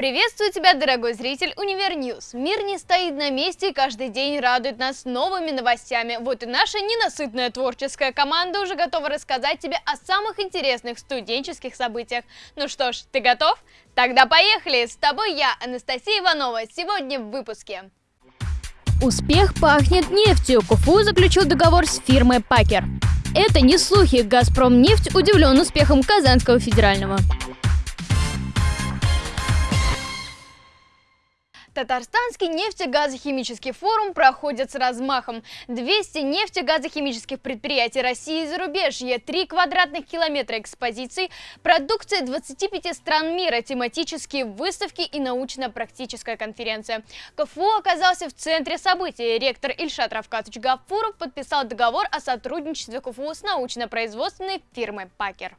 Приветствую тебя, дорогой зритель Univer News. Мир не стоит на месте и каждый день радует нас новыми новостями. Вот и наша ненасытная творческая команда уже готова рассказать тебе о самых интересных студенческих событиях. Ну что ж, ты готов? Тогда поехали! С тобой я, Анастасия Иванова, сегодня в выпуске. Успех пахнет нефтью. КФУ заключил договор с фирмой Пакер. Это не слухи. Газпром нефть удивлен успехом Казанского федерального. Татарстанский нефтегазохимический форум проходит с размахом. 200 нефтегазохимических предприятий России и зарубежья, 3 квадратных километра экспозиций, продукция 25 стран мира, тематические выставки и научно-практическая конференция. КФУ оказался в центре событий. Ректор Ильшат Равкатович Гафуров подписал договор о сотрудничестве КФУ с научно-производственной фирмой «Пакер».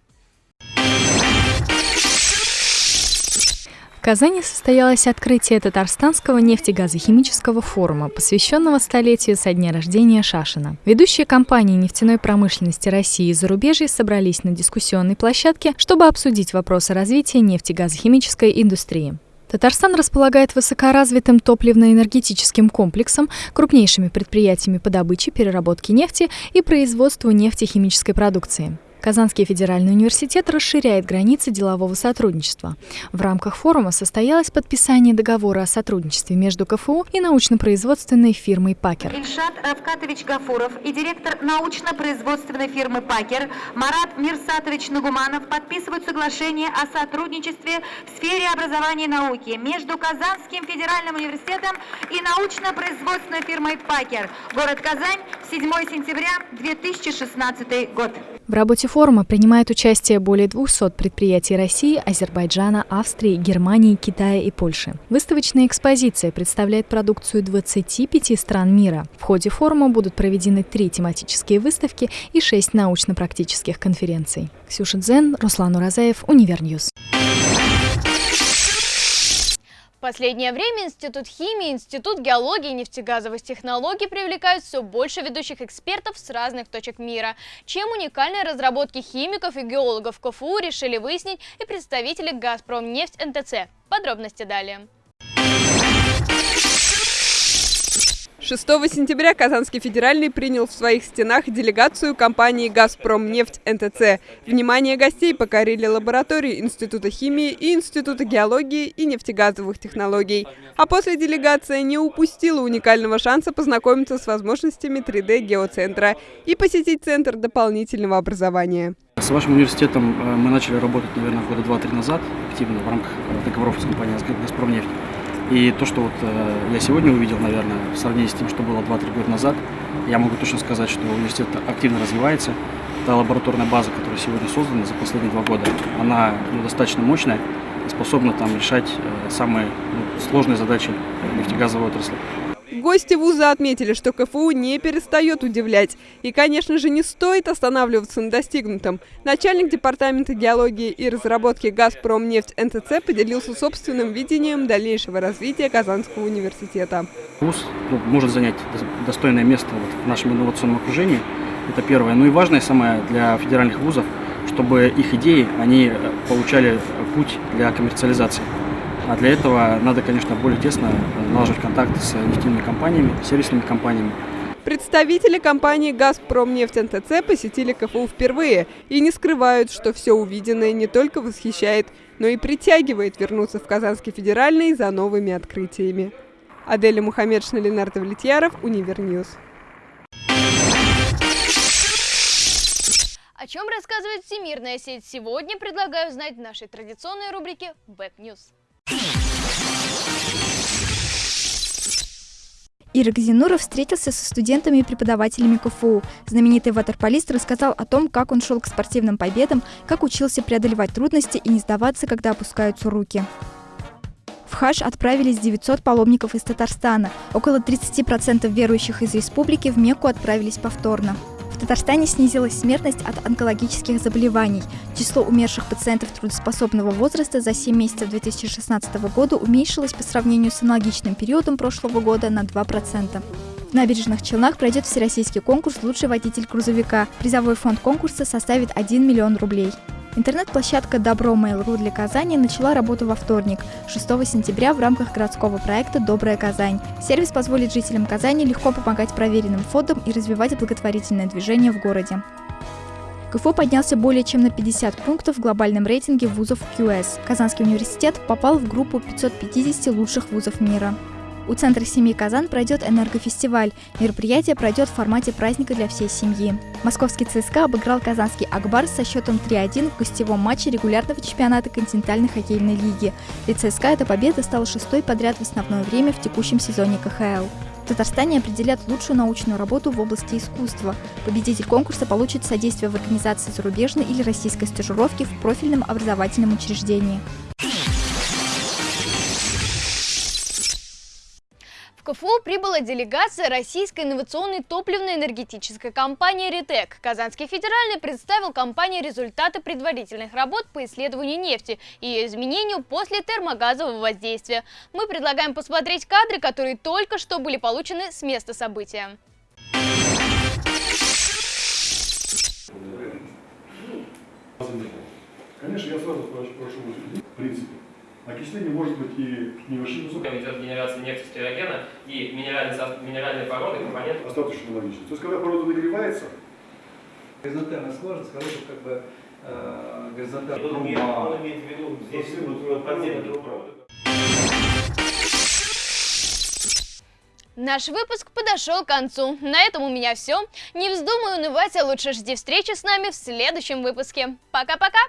В Казани состоялось открытие Татарстанского нефтегазохимического форума, посвященного столетию со дня рождения Шашина. Ведущие компании нефтяной промышленности России и зарубежья собрались на дискуссионной площадке, чтобы обсудить вопросы развития нефтегазохимической индустрии. Татарстан располагает высокоразвитым топливно-энергетическим комплексом, крупнейшими предприятиями по добыче, переработке нефти и производству нефтехимической продукции. Казанский федеральный университет расширяет границы делового сотрудничества. В рамках форума состоялось подписание договора о сотрудничестве между КФУ и научно-производственной фирмой «Пакер». Ильшат Равкатович Гафуров и директор научно-производственной фирмы «Пакер» Марат Мирсатович Нагуманов подписывают соглашение о сотрудничестве в сфере образования и науки между Казанским федеральным университетом и научно-производственной фирмой «Пакер». Город Казань, 7 сентября 2016 год. В работе форума принимают участие более 200 предприятий России, Азербайджана, Австрии, Германии, Китая и Польши. Выставочная экспозиция представляет продукцию 25 стран мира. В ходе форума будут проведены три тематические выставки и шесть научно-практических конференций. Ксюша Дзен, Руслан Уразаев, Univer News последнее время Институт химии, Институт геологии и нефтегазовых технологий привлекают все больше ведущих экспертов с разных точек мира. Чем уникальные разработки химиков и геологов КФУ решили выяснить и представители «Газпромнефть НТЦ». Подробности далее. 6 сентября Казанский федеральный принял в своих стенах делегацию компании «Газпромнефть НТЦ». Внимание гостей покорили лаборатории Института химии и Института геологии и нефтегазовых технологий. А после делегация не упустила уникального шанса познакомиться с возможностями 3D-геоцентра и посетить Центр дополнительного образования. С вашим университетом э, мы начали работать, наверное, года два-три назад, активно в рамках договоров с компанией «Газпромнефть». И то, что вот э, я сегодня увидел, наверное, в сравнении с тем, что было 2-3 года назад, я могу точно сказать, что университет активно развивается. Та лабораторная база, которая сегодня создана за последние два года, она ну, достаточно мощная способна там решать э, самые ну, сложные задачи нефтегазовой отрасли. Гости вуза отметили, что КФУ не перестает удивлять. И, конечно же, не стоит останавливаться на достигнутом. Начальник департамента геологии и разработки «Газпромнефть» НТЦ поделился собственным видением дальнейшего развития Казанского университета. Вуз ну, может занять достойное место вот в нашем инновационном окружении. Это первое. Ну и важное самое для федеральных вузов, чтобы их идеи, они получали путь для коммерциализации. А для этого надо, конечно, более тесно налаживать контакты с нефтяными компаниями, сервисными компаниями. Представители компании «Газпромнефть НТЦ» посетили КФУ впервые и не скрывают, что все увиденное не только восхищает, но и притягивает вернуться в Казанский федеральный за новыми открытиями. Аделя Мухаммедшина, Ленар Давлетьяров, Univer News. О чем рассказывает всемирная сеть сегодня, предлагаю знать в нашей традиционной рубрике «Back News». Ирек Зиннуров встретился со студентами и преподавателями КФУ. Знаменитый ватерполист рассказал о том, как он шел к спортивным победам, как учился преодолевать трудности и не сдаваться, когда опускаются руки. В хадж отправились 900 паломников из Татарстана. Около 30% верующих из республики в Мекку отправились повторно. Татарстане снизилась смертность от онкологических заболеваний. Число умерших пациентов трудоспособного возраста за 7 месяцев 2016 года уменьшилось по сравнению с аналогичным периодом прошлого года на 2%. В набережных Челнах пройдет всероссийский конкурс «Лучший водитель грузовика». Призовой фонд конкурса составит 1 миллион рублей. Интернет-площадка Добро Mail.ru для Казани начала работу во вторник, 6 сентября в рамках городского проекта «Добрая Казань». Сервис позволит жителям Казани легко помогать проверенным фондам и развивать благотворительное движение в городе. КФУ поднялся более чем на 50 пунктов в глобальном рейтинге вузов QS. Казанский университет попал в группу 550 лучших вузов мира. У Центра семьи «Казан» пройдет энергофестиваль. Мероприятие пройдет в формате праздника для всей семьи. Московский ЦСКА обыграл казанский «Акбар» со счетом 3-1 в гостевом матче регулярного чемпионата континентальной хоккейной лиги. Для ЦСКА эта победа стала шестой подряд в основное время в текущем сезоне КХЛ. В Татарстане определят лучшую научную работу в области искусства. Победитель конкурса получит содействие в организации зарубежной или российской стажировки в профильном образовательном учреждении. В КФУ прибыла делегация российской инновационной топливно-энергетической компании «Ритек». Казанский федеральный представил компании результаты предварительных работ по исследованию нефти и ее изменению после термогазового воздействия. Мы предлагаем посмотреть кадры, которые только что были получены с места события. Конечно, я сразу прошу, в принципе. Окисление может быть и небольшим высоким. Идет генерация нефти стерогена и минеральные, минеральные породы, компоненты. Достаточно логично. То есть, когда порода нагревается, Горизонтальная сложность, хорошая как бы э, горизонтальная Он имеет, он имеет в виду здесь вот подземный трубопровод. Наш выпуск подошел к концу. На этом у меня все. Не вздумай унывать, а лучше жди встречи с нами в следующем выпуске. Пока-пока!